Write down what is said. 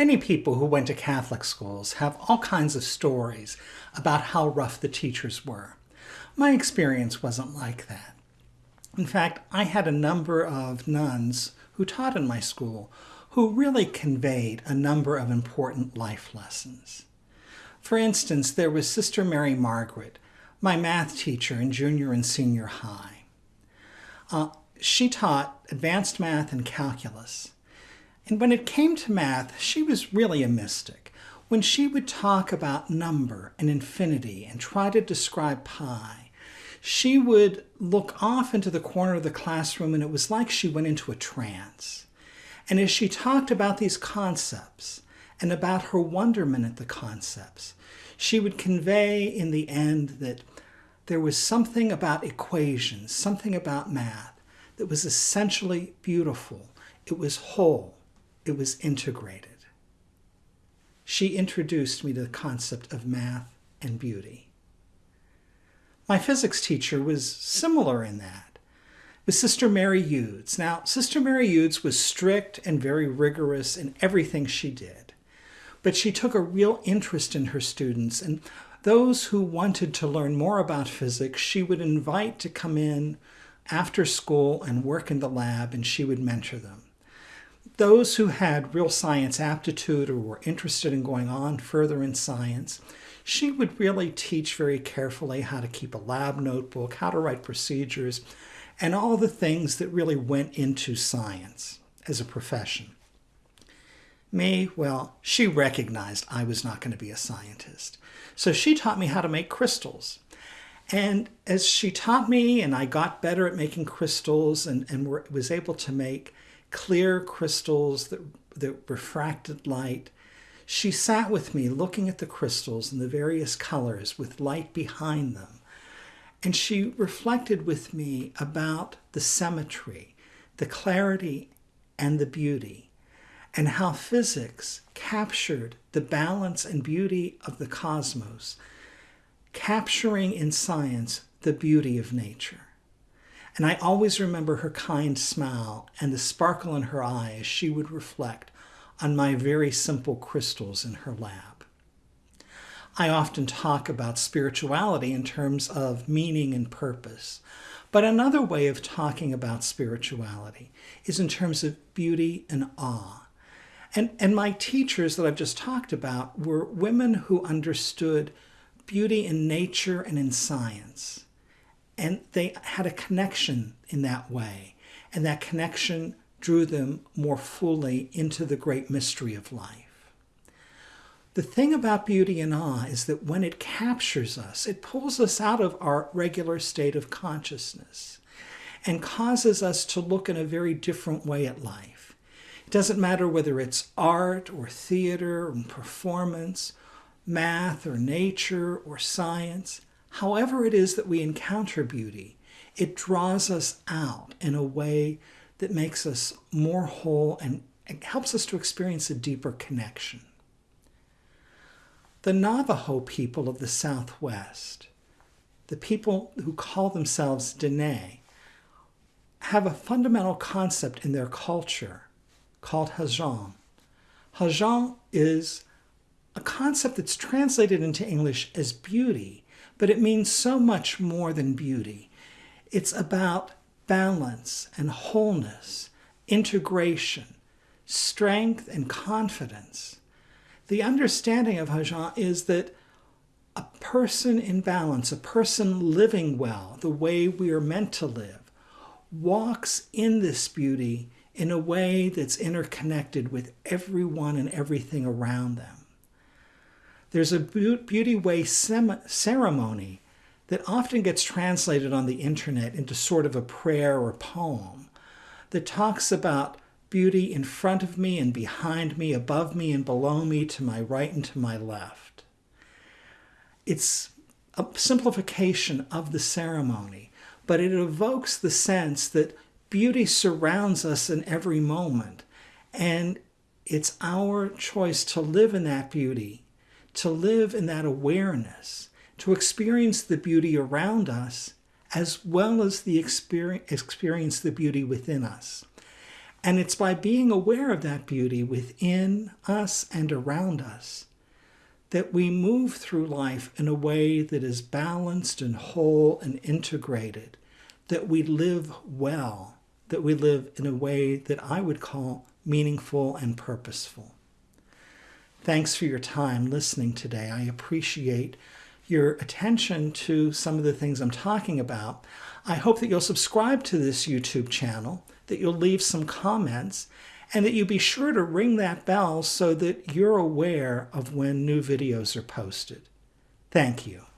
Many people who went to Catholic schools have all kinds of stories about how rough the teachers were. My experience wasn't like that. In fact, I had a number of nuns who taught in my school who really conveyed a number of important life lessons. For instance, there was Sister Mary Margaret, my math teacher in junior and senior high. Uh, she taught advanced math and calculus. And when it came to math, she was really a mystic. When she would talk about number and infinity and try to describe pi, she would look off into the corner of the classroom and it was like she went into a trance. And as she talked about these concepts and about her wonderment at the concepts, she would convey in the end that there was something about equations, something about math that was essentially beautiful. It was whole. It was integrated. She introduced me to the concept of math and beauty. My physics teacher was similar in that was Sister Mary Eudes. Now, Sister Mary Eudes was strict and very rigorous in everything she did, but she took a real interest in her students, and those who wanted to learn more about physics, she would invite to come in after school and work in the lab, and she would mentor them. Those who had real science aptitude or were interested in going on further in science, she would really teach very carefully how to keep a lab notebook, how to write procedures, and all the things that really went into science as a profession. Me, well, she recognized I was not going to be a scientist. So she taught me how to make crystals. And as she taught me and I got better at making crystals and, and were, was able to make clear crystals that, that refracted light, she sat with me looking at the crystals and the various colors with light behind them and she reflected with me about the symmetry, the clarity, and the beauty, and how physics captured the balance and beauty of the cosmos, capturing in science the beauty of nature. And I always remember her kind smile and the sparkle in her eye as she would reflect on my very simple crystals in her lab. I often talk about spirituality in terms of meaning and purpose. But another way of talking about spirituality is in terms of beauty and awe. And, and my teachers that I've just talked about were women who understood beauty in nature and in science. And they had a connection in that way. And that connection drew them more fully into the great mystery of life. The thing about beauty and awe is that when it captures us, it pulls us out of our regular state of consciousness and causes us to look in a very different way at life. It doesn't matter whether it's art or theater or performance, math or nature or science, however it is that we encounter beauty, it draws us out in a way that makes us more whole and helps us to experience a deeper connection. The Navajo people of the Southwest, the people who call themselves Dene, have a fundamental concept in their culture called Hajam. Hajam is a concept that's translated into English as beauty, but it means so much more than beauty. It's about balance and wholeness, integration, strength and confidence. The understanding of Hajam is that a person in balance, a person living well, the way we are meant to live, walks in this beauty in a way that's interconnected with everyone and everything around them. There's a beauty way ceremony that often gets translated on the internet into sort of a prayer or poem that talks about beauty in front of me and behind me, above me and below me, to my right and to my left. It's a simplification of the ceremony, but it evokes the sense that beauty surrounds us in every moment. And it's our choice to live in that beauty, to live in that awareness, to experience the beauty around us, as well as the experience, experience the beauty within us. And it's by being aware of that beauty within us and around us that we move through life in a way that is balanced and whole and integrated, that we live well, that we live in a way that I would call meaningful and purposeful. Thanks for your time listening today. I appreciate your attention to some of the things I'm talking about. I hope that you'll subscribe to this YouTube channel, that you'll leave some comments, and that you be sure to ring that bell so that you're aware of when new videos are posted. Thank you.